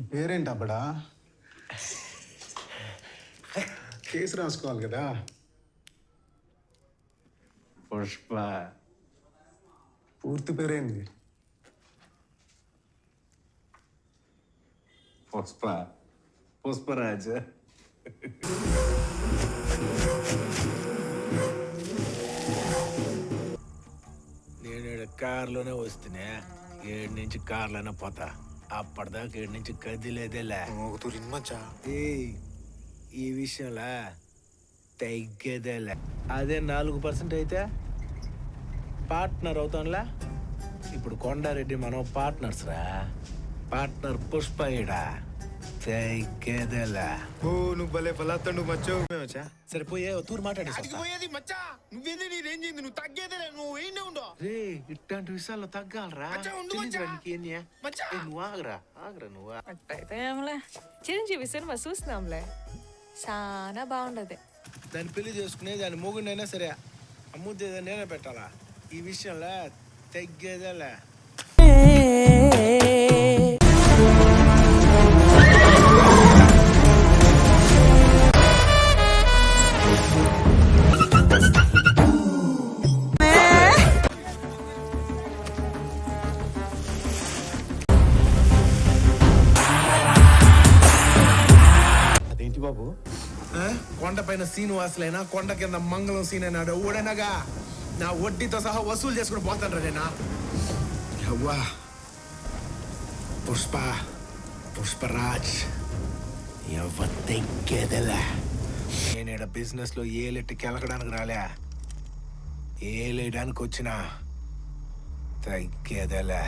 పేరేంటి అబ్బడా? కేసు రాసుకోవాలి కదా. పుష్ప. పూర్తి పేరేంది? పుష్ప. పుష్పరాజ్. నేను కారులోనే వస్తేనే ఏడు నుంచి కార్లోనే పోతా. అప్పటిదాకా ఏడు నుంచి కదిలేదేలే ఏయ్, ఈ విషయంలో తగ్గేదేలే. అదే నాలుగు పర్సెంట్ అయితే పార్ట్నర్ అవుతాంలా ఇప్పుడు కొండారెడ్డి మనం పార్ట్నర్స్ రా. పార్ట్నర్ పుష్ప ఈడ. తగ్గేదేలే. ఓ నువ్వు భలే బలాత్తండు మచ్చో. మేమచ్చా సరే పోయే ఓ తూరు మాట్లాడేసి పోయేది మచ్చా? నువ్వేది నీ రేంజ్ నువ్వు తగ్గేదే నువ్వు ఏంటి రే ఇట్లాంటి విషయాల్లో తగ్గాలరా? నువ్వు ఆగరా? ఆగరా నువ్వు ఆగు. అట్టయితే ఏంలే చిరంజీవి సినిమా చూసినాంలే చాలా బాగుండదు. దాన్ని పెళ్ళి చేసుకునే దాని మొగుడైనా సరే అమ్ముద్ది నేనే పెట్టాలా? ఈ విషయంలో తగ్గేదేలే. బాబు. కొండ పైన శ్రీనివాసులైనా కొండ కింద మంగళం సీన్ అయినాడు ఊడనగా నా వడ్డీతో సహా వసూలు చేసుకుని పోతాను నేనా? అవ్వా పుష్ప. పుష్పరాజ్. ఎవ్వ తగ్గేదేలే నేను బిజినెస్లో ఏలెట్టి కెలకడానికి రాలే. ఏలేయడానికి వచ్చిన తగ్గేదలే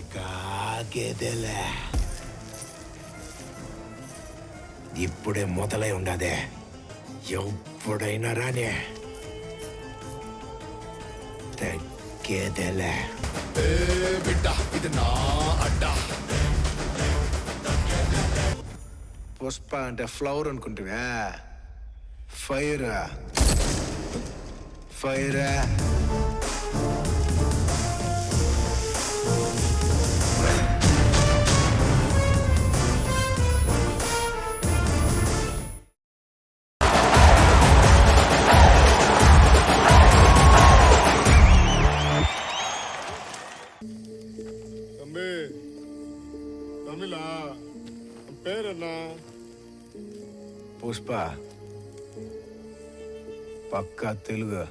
ఇక ఆగేదేలే ఇప్పుడే మొదలై ఉండదే ఎప్పుడైనా రానే తగ్గేదేలే పుష్ప అంటే ఫ్లవర్ అనుకుంటువా ఫైర్ ఫైర్ தம்பி. தமிழா பேர் என்ன? புஷ்பா. பக்கா தெலுங்கு